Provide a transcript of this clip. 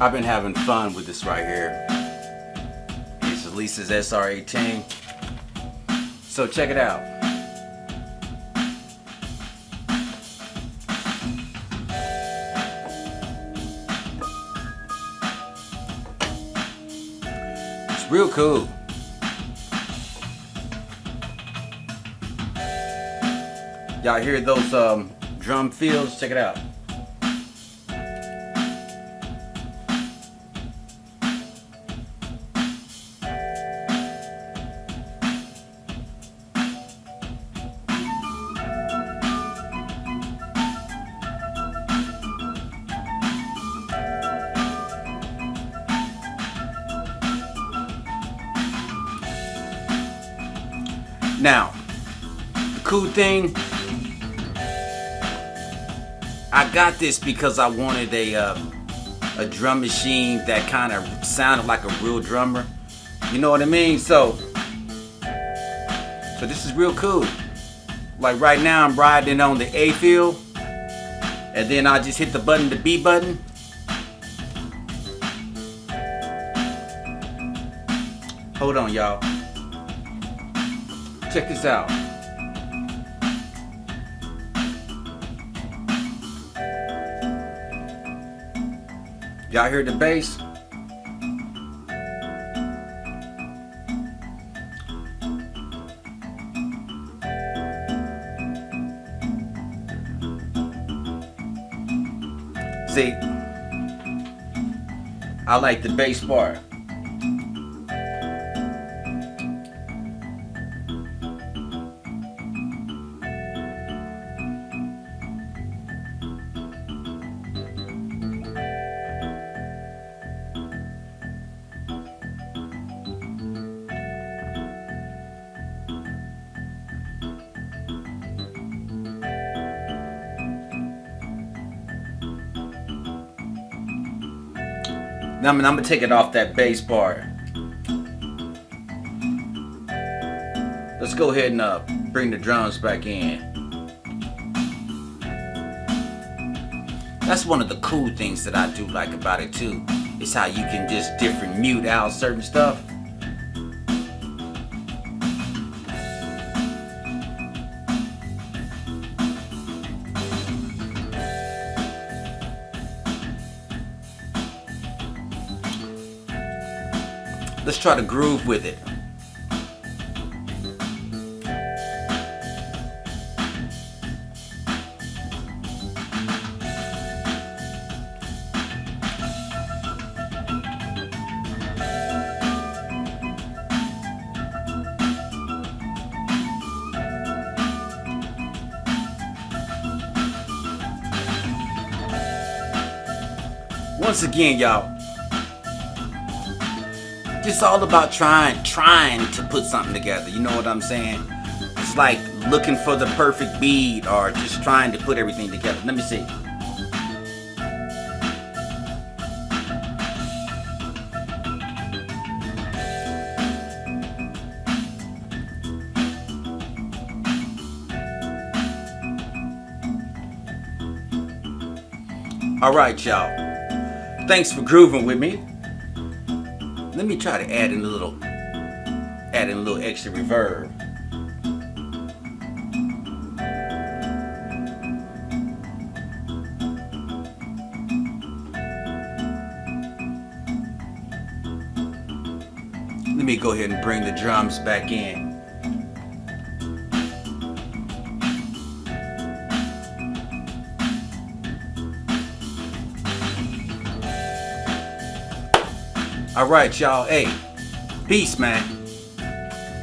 I've been having fun with this right here. It's Alesis SR18. So check it out. It's real cool. Y'all hear those um, drum fills? Check it out. Now, the cool thing, I got this because I wanted a uh, a drum machine that kind of sounded like a real drummer. You know what I mean? So, so this is real cool. Like right now, I'm riding on the A field, and then I just hit the button, the B button. Hold on, y'all. Check this out. Y'all hear the bass? See, I like the bass part. I'm, I'm gonna take it off that bass part. Let's go ahead and uh, bring the drums back in. That's one of the cool things that I do like about it too. Is how you can just different mute out certain stuff. Let's try to groove with it. Once again, y'all, it's all about trying trying to put something together you know what i'm saying? It's like looking for the perfect bead or just trying to put everything together. Let me see. All right y'all. Thanks for grooving with me let me try to add in a little, add in a little extra reverb. Let me go ahead and bring the drums back in. All right, y'all. Hey, peace, man.